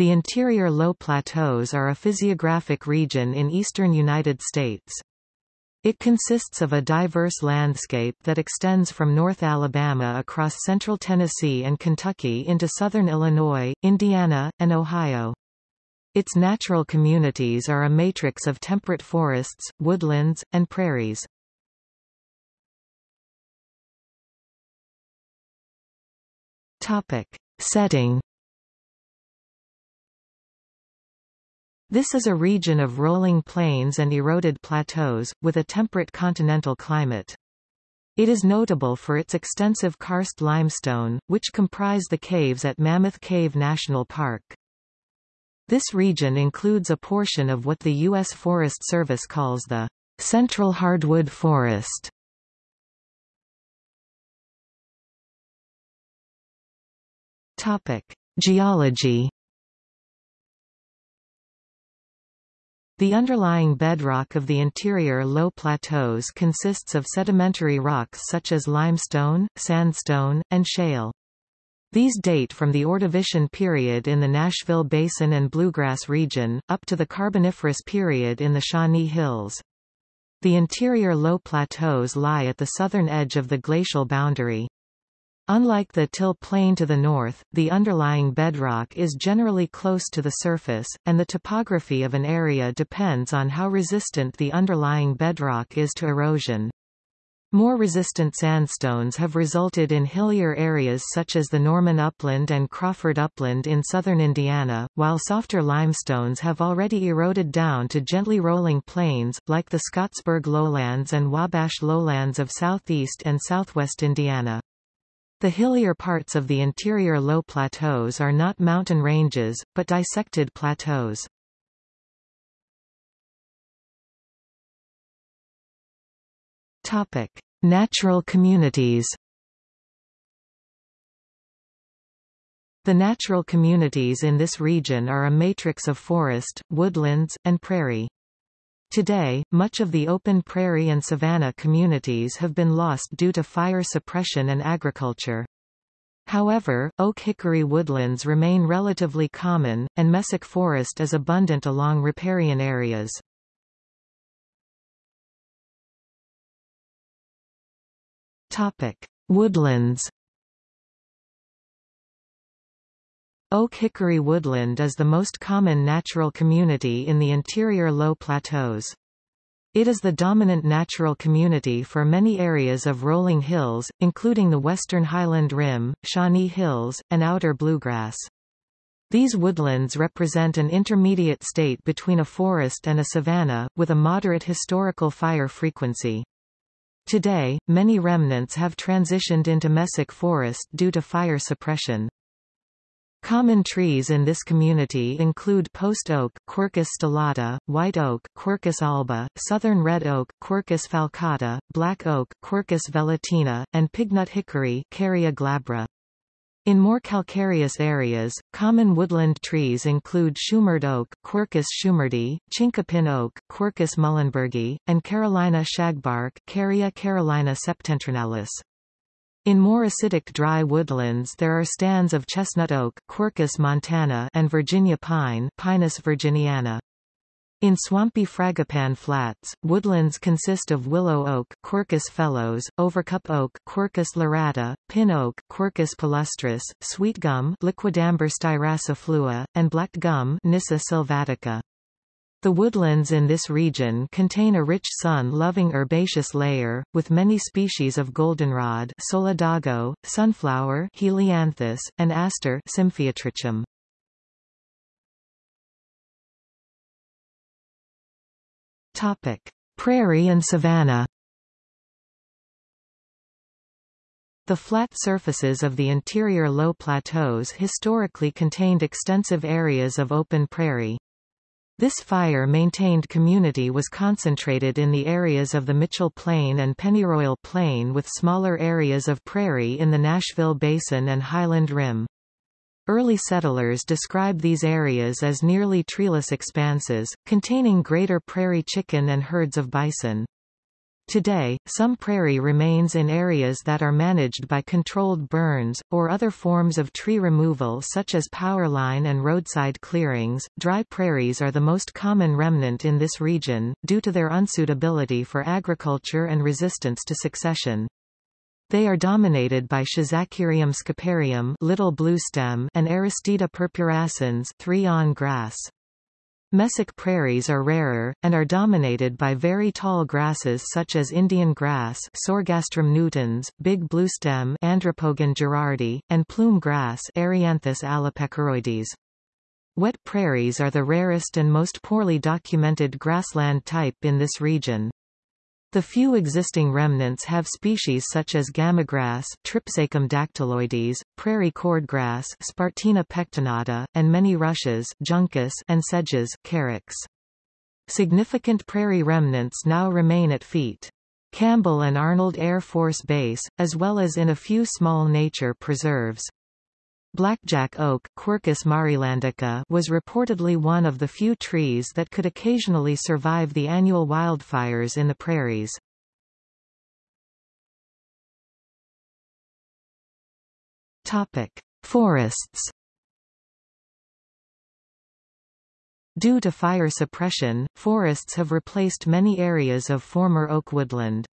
The interior low plateaus are a physiographic region in eastern United States. It consists of a diverse landscape that extends from North Alabama across central Tennessee and Kentucky into southern Illinois, Indiana, and Ohio. Its natural communities are a matrix of temperate forests, woodlands, and prairies. Topic. Setting This is a region of rolling plains and eroded plateaus, with a temperate continental climate. It is notable for its extensive karst limestone, which comprise the caves at Mammoth Cave National Park. This region includes a portion of what the U.S. Forest Service calls the Central Hardwood Forest. Topic: Geology. The underlying bedrock of the interior low plateaus consists of sedimentary rocks such as limestone, sandstone, and shale. These date from the Ordovician period in the Nashville Basin and Bluegrass region, up to the Carboniferous period in the Shawnee Hills. The interior low plateaus lie at the southern edge of the glacial boundary. Unlike the till plain to the north, the underlying bedrock is generally close to the surface, and the topography of an area depends on how resistant the underlying bedrock is to erosion. More resistant sandstones have resulted in hillier areas such as the Norman Upland and Crawford Upland in southern Indiana, while softer limestones have already eroded down to gently rolling plains, like the Scottsburg lowlands and Wabash lowlands of southeast and southwest Indiana. The hillier parts of the interior low plateaus are not mountain ranges, but dissected plateaus. Topic: Natural communities. The natural communities in this region are a matrix of forest, woodlands, and prairie. Today, much of the open prairie and savanna communities have been lost due to fire suppression and agriculture. However, oak-hickory woodlands remain relatively common, and mesic forest is abundant along riparian areas. Topic: Woodlands. Oak-hickory woodland is the most common natural community in the interior low plateaus. It is the dominant natural community for many areas of rolling hills, including the western highland rim, Shawnee Hills, and outer bluegrass. These woodlands represent an intermediate state between a forest and a savanna, with a moderate historical fire frequency. Today, many remnants have transitioned into mesic forest due to fire suppression. Common trees in this community include post oak Quercus stellata, white oak Quercus alba, southern red oak Quercus falcata, black oak Quercus velutina, and pignut hickory Carya glabra. In more calcareous areas, common woodland trees include Shumard oak Quercus shumardi, chinkapin oak Quercus muhlenbergii, and Carolina shagbark Carya carolina septentrionalis. In more acidic dry woodlands there are stands of chestnut oak Quercus montana and Virginia pine Pinus virginiana. In swampy fragipan flats, woodlands consist of willow oak Quercus phellos, overcup oak Quercus lyrata, pin oak Quercus palustris, sweet gum Liquidambar styraciflua, and black gum Nyssa sylvatica. The woodlands in this region contain a rich sun-loving herbaceous layer, with many species of goldenrod solidago, sunflower Helianthus, and aster Symphyotrichum. Topic: Prairie and savanna. The flat surfaces of the interior low plateaus historically contained extensive areas of open prairie. This fire-maintained community was concentrated in the areas of the Mitchell Plain and Pennyroyal Plain with smaller areas of prairie in the Nashville Basin and Highland Rim. Early settlers described these areas as nearly treeless expanses, containing greater prairie chicken and herds of bison. Today, some prairie remains in areas that are managed by controlled burns, or other forms of tree removal such as powerline and roadside clearings. Dry prairies are the most common remnant in this region, due to their unsuitability for agriculture and resistance to succession. They are dominated by Schizachyrium scoparium little bluestem and Aristida purpurascens three-awn grass. Mesic prairies are rarer, and are dominated by very tall grasses such as Indian grass Sorghastrum nutans, big bluestem Andropogon gerardi, and plume grass Erianthus alopecuroides. Wet prairies are the rarest and most poorly documented grassland type in this region. The few existing remnants have species such as gamagrass Tripsacum dactyloides, prairie cordgrass Spartina pectinata, and many rushes juncus and sedges carex. Significant prairie remnants now remain at Feet. Campbell and Arnold Air Force Base, as well as in a few small nature preserves. Blackjack oak Quercus marylandica was reportedly one of the few trees that could occasionally survive the annual wildfires in the prairies. Topic: Forests. Due to fire suppression, forests have replaced many areas of former oak woodland.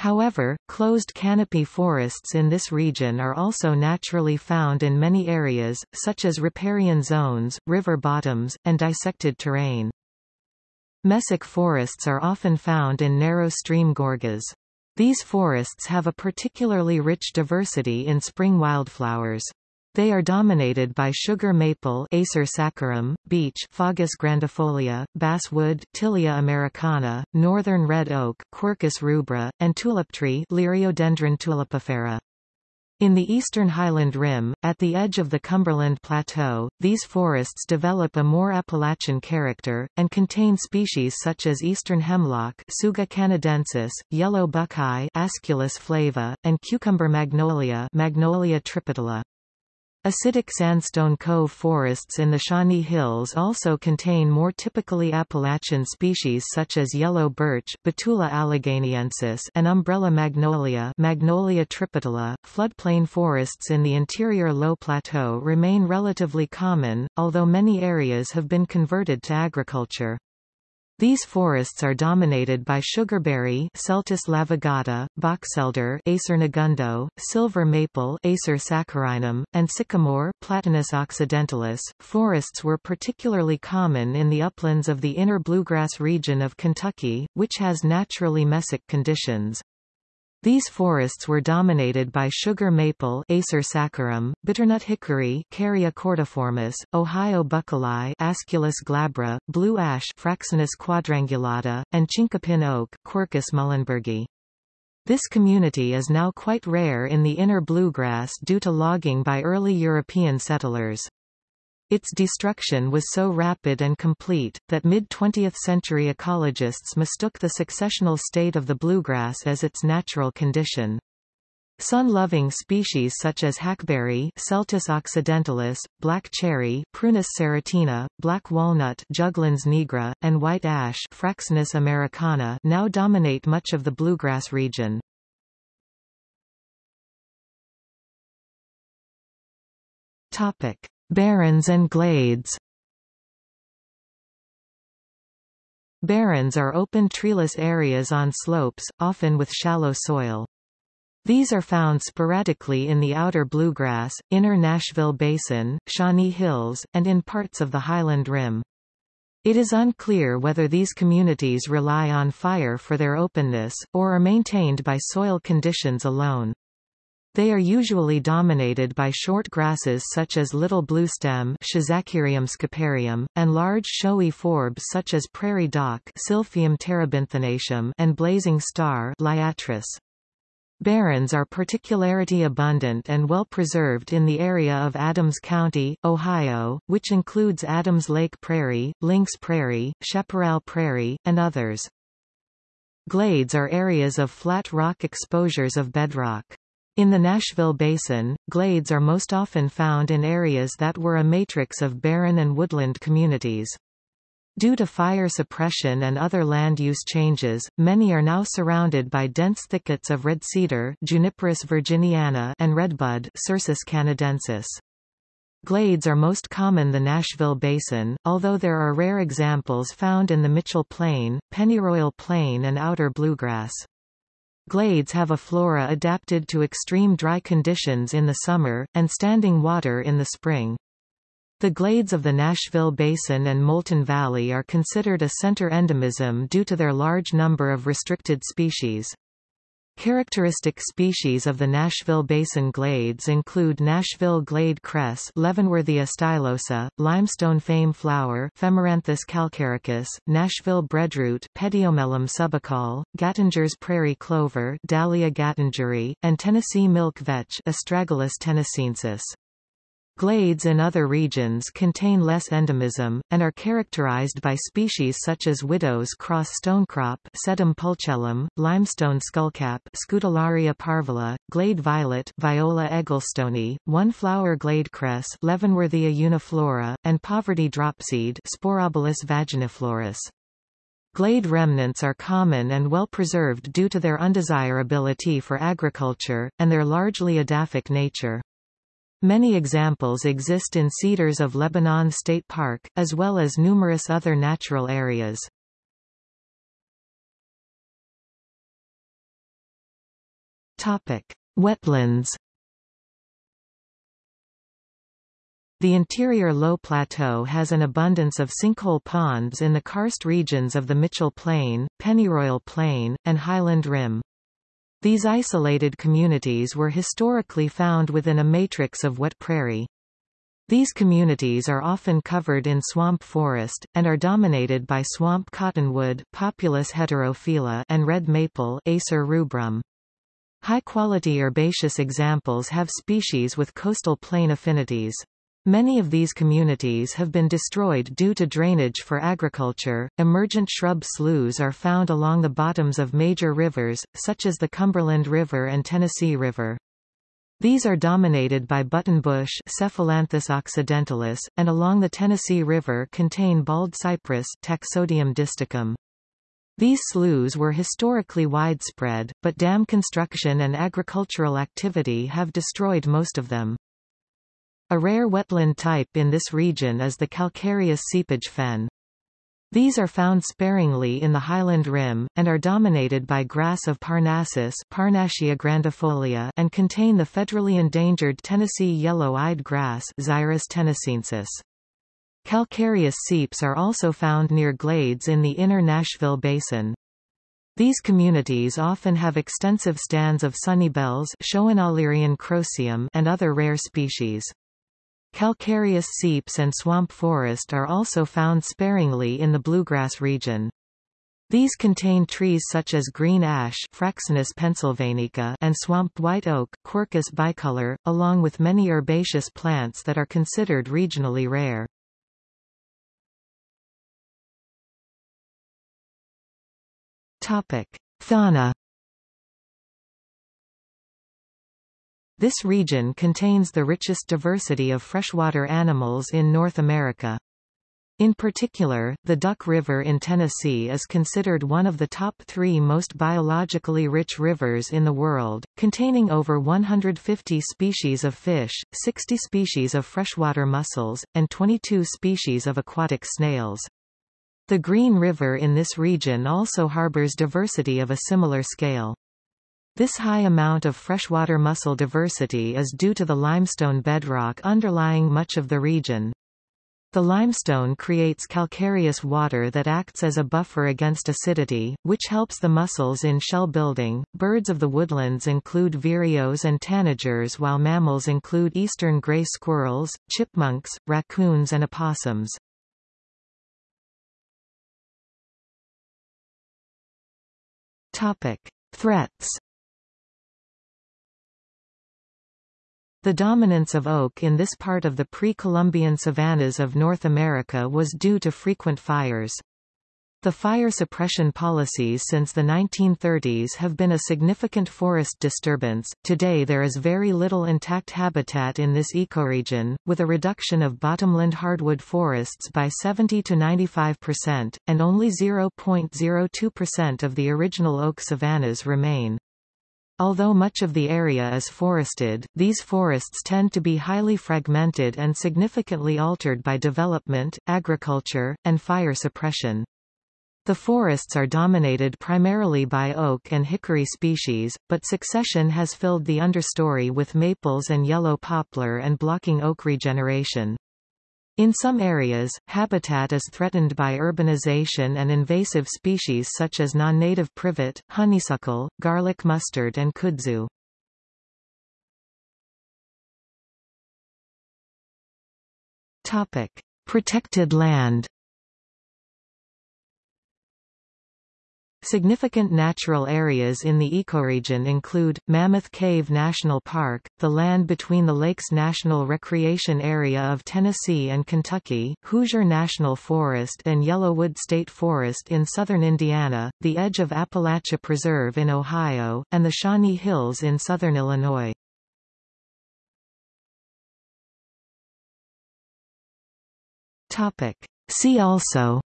However, closed canopy forests in this region are also naturally found in many areas, such as riparian zones, river bottoms, and dissected terrain. Mesic forests are often found in narrow stream gorges. These forests have a particularly rich diversity in spring wildflowers. They are dominated by sugar maple Acer saccharum, beech Fagus grandifolia, basswood Tilia americana, northern red oak Quercus rubra, and tulip tree Liriodendron tulipifera. In the eastern highland rim, at the edge of the Cumberland Plateau, these forests develop a more Appalachian character, and contain species such as eastern hemlock Tsuga canadensis, yellow buckeye Aesculus flava, and cucumber magnolia Magnolia tripetala. Acidic sandstone cove forests in the Shawnee Hills also contain more typically Appalachian species such as yellow birch Betula alleghaniensis and umbrella magnolia Magnolia tripetala. Floodplain forests in the interior low plateau remain relatively common, although many areas have been converted to agriculture. These forests are dominated by sugarberry Celtis laevigata, boxelder Acer negundo, silver maple Acer saccharinum, and sycamore Platanus occidentalis. Forests were particularly common in the uplands of the inner bluegrass region of Kentucky, which has naturally mesic conditions. These forests were dominated by sugar maple Acer saccharum, bitternut hickory Carya cordiformis, Ohio buckeye Aesculus glabra, blue ash Fraxinus quadrangulata, and chinkapin oak Quercus muhlenbergii. This community is now quite rare in the inner bluegrass due to logging by early European settlers. Its destruction was so rapid and complete, that mid-20th century ecologists mistook the successional state of the bluegrass as its natural condition. Sun-loving species such as hackberry Celtis occidentalis, black cherry Prunus serotina, black walnut Juglans nigra, and white ash Fraxinus americana now dominate much of the bluegrass region. Topic. Barrens and glades Barrens are open treeless areas on slopes, often with shallow soil. These are found sporadically in the outer bluegrass, inner Nashville Basin, Shawnee Hills, and in parts of the Highland Rim. It is unclear whether these communities rely on fire for their openness, or are maintained by soil conditions alone. They are usually dominated by short grasses such as little bluestem and large showy forbs such as prairie dock and blazing star Liatris. Barrens are particularly abundant and well preserved in the area of Adams County, Ohio, which includes Adams Lake Prairie, Lynx Prairie, Chaparral Prairie, and others. Glades are areas of flat rock exposures of bedrock. In the Nashville Basin, glades are most often found in areas that were a matrix of barren and woodland communities. Due to fire suppression and other land use changes, many are now surrounded by dense thickets of red cedar Juniperus virginiana and redbud Cercis canadensis. Glades are most common the Nashville Basin, although there are rare examples found in the Mitchell Plain, Pennyroyal Plain and outer bluegrass. Glades have a flora adapted to extreme dry conditions in the summer, and standing water in the spring. The glades of the Nashville Basin and Moulton Valley are considered a center endemism due to their large number of restricted species. Characteristic species of the Nashville Basin glades include Nashville glade cress Leavenworthia stylosa, limestone fame flower Phemeranthus calcaricus, Nashville breadroot Pediomelum subacaule, Gattinger's prairie clover Dalea gattingeri, and Tennessee milk vetch Astragalus tennesseensis. Glades in other regions contain less endemism, and are characterized by species such as widow's cross stonecrop Sedum pulchellum, limestone skullcap Scutellaria parvula, glade violet Viola egglestoni, one-flower glade cress Leavenworthia uniflora, and poverty dropseed Sporobolus vaginiflorus. Glade remnants are common and well preserved due to their undesirability for agriculture, and their largely edaphic nature. Many examples exist in Cedars of Lebanon State Park, as well as numerous other natural areas. Topic: Wetlands. The interior low plateau has an abundance of sinkhole ponds in the karst regions of the Mitchell Plain, Pennyroyal Plain, and Highland Rim. These isolated communities were historically found within a matrix of wet prairie. These communities are often covered in swamp forest, and are dominated by swamp cottonwood Populus heterophylla and red maple Acer rubrum. High-quality herbaceous examples have species with coastal plain affinities. Many of these communities have been destroyed due to drainage for agriculture. Emergent shrub sloughs are found along the bottoms of major rivers, such as the Cumberland River and Tennessee River. These are dominated by buttonbush Cephalanthus occidentalis, and along the Tennessee River contain bald cypress Taxodium distichum. These sloughs were historically widespread, but dam construction and agricultural activity have destroyed most of them. A rare wetland type in this region is the calcareous seepage fen. These are found sparingly in the highland rim, and are dominated by grass of Parnassus Parnassia grandifolia and contain the federally endangered Tennessee yellow-eyed grass Xyris tennesseensis. Calcareous seeps are also found near glades in the inner Nashville Basin. These communities often have extensive stands of sunnybells and other rare species. Calcareous seeps and swamp forest are also found sparingly in the bluegrass region. These contain trees such as green ash Fraxinus pennsylvanica and swamp white oak Quercus bicolor, along with many herbaceous plants that are considered regionally rare. Topic: Fauna This region contains the richest diversity of freshwater animals in North America. In particular, the Duck River in Tennessee is considered one of the top three most biologically rich rivers in the world, containing over 150 species of fish, 60 species of freshwater mussels, and 22 species of aquatic snails. The Green River in this region also harbors diversity of a similar scale. This high amount of freshwater mussel diversity is due to the limestone bedrock underlying much of the region. The limestone creates calcareous water that acts as a buffer against acidity, which helps the mussels in shell building. Birds of the woodlands include vireos and tanagers, while mammals include eastern gray squirrels, chipmunks, raccoons, and opossums. Topic: Threats The dominance of oak in this part of the pre-Columbian savannas of North America was due to frequent fires. The fire suppression policies since the 1930s have been a significant forest disturbance. Today there is very little intact habitat in this ecoregion, with a reduction of bottomland hardwood forests by 70 to 95%, and only 0.02% of the original oak savannas remain. Although much of the area is forested, these forests tend to be highly fragmented and significantly altered by development, agriculture, and fire suppression. The forests are dominated primarily by oak and hickory species, but succession has filled the understory with maples and yellow poplar and blocking oak regeneration. In some areas, habitat is threatened by urbanization and invasive species such as non-native privet, honeysuckle, garlic mustard and kudzu. Topic: Protected land. Significant natural areas in the ecoregion include, Mammoth Cave National Park, the land between the Lakes National Recreation Area of Tennessee and Kentucky, Hoosier National Forest and Yellowwood State Forest in southern Indiana, the edge of Appalachia Preserve in Ohio, and the Shawnee Hills in southern Illinois. See also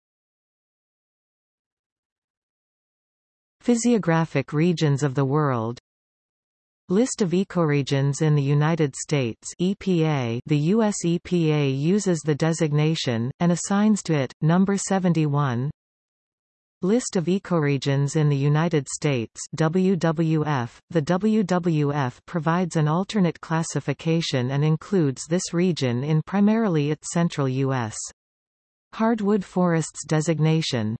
Physiographic regions of the world List of ecoregions in the United States EPA The U.S. EPA uses the designation, and assigns to it, number 71 List of ecoregions in the United States WWF. The WWF provides an alternate classification and includes this region in primarily its central U.S. Hardwood forests designation